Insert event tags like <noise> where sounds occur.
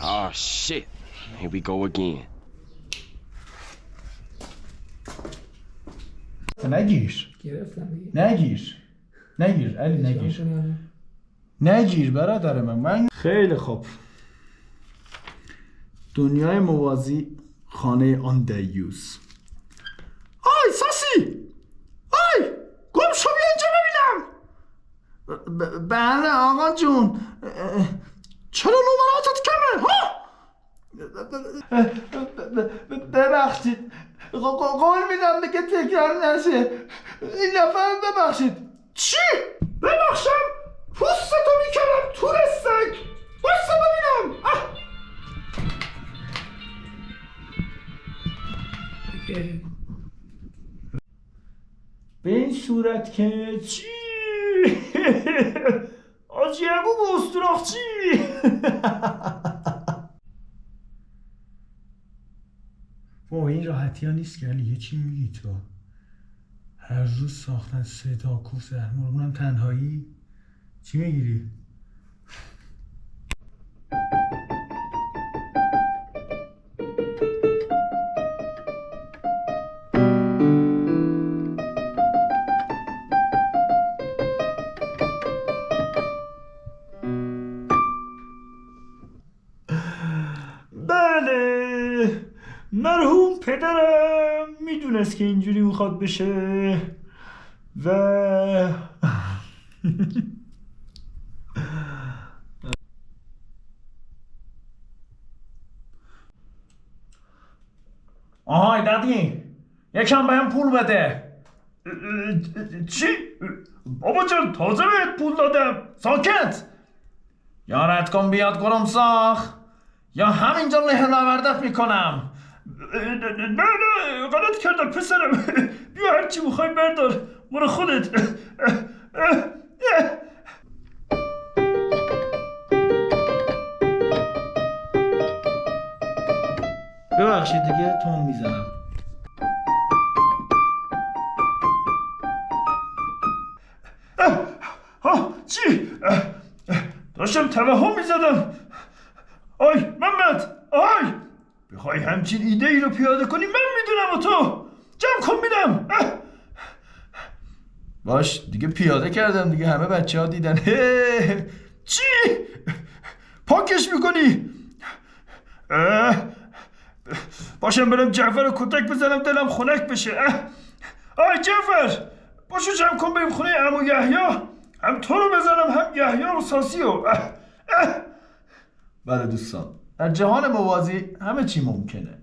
Oh shit. Here we go again. نگیر نگیر نگیر علی نگیر نگیر برادر من. من خیلی خوب. دنیای موازی خانه آن دیوز بله آقا جون چرا نمراتت کمه ها ببخشید قول میدم دیگه تکرار نشه این نفر ببخشید چی؟ ببخشم؟ پوستتو می‌کنم تو سگ بایستا ببینم! به این صورت که چی؟ <laughs> آجیگو گستراخ چی؟ با <laughs> این راحتی ها نیست که یه چی میگی تو هر روز ساختن سه تا کوف زهرمار اونم تنهایی چی می‌گیری؟ مرحوم پدرم می‌دونست که اینجوری می‌خواد بشه و <laughs> آهای دادی یکم بهم پول بده. چی؟ بابا جان تازه بهت پول دادم. ساکت. یارت کن بیاد گرم ساخ یا همینجا له نوردت می‌کنم. نه نه غلط کردم پسرم. بیا هرچی می‌خوای بردار. برو خودت. ببخشید دیگه تون می‌زنم. چی؟ داشتم توهم می‌زدم. آی محمد آی! بخوای همچین ایده ای رو پیاده کنی من می‌دونم و تو جمع کن میدم باش دیگه پیاده کردم دیگه همه بچه ها دیدن. چی؟ پاکش می‌کنی؟ باشم برم جعفر رو کتک بزنم دلم خنک بشه. آی جعفر باشو جمع کن بریم خونه امو یحیی هم تو رو بزنم هم یحیی و ساسی و اه. اه. بله دوستان در جهان موازی همه چی ممکنه.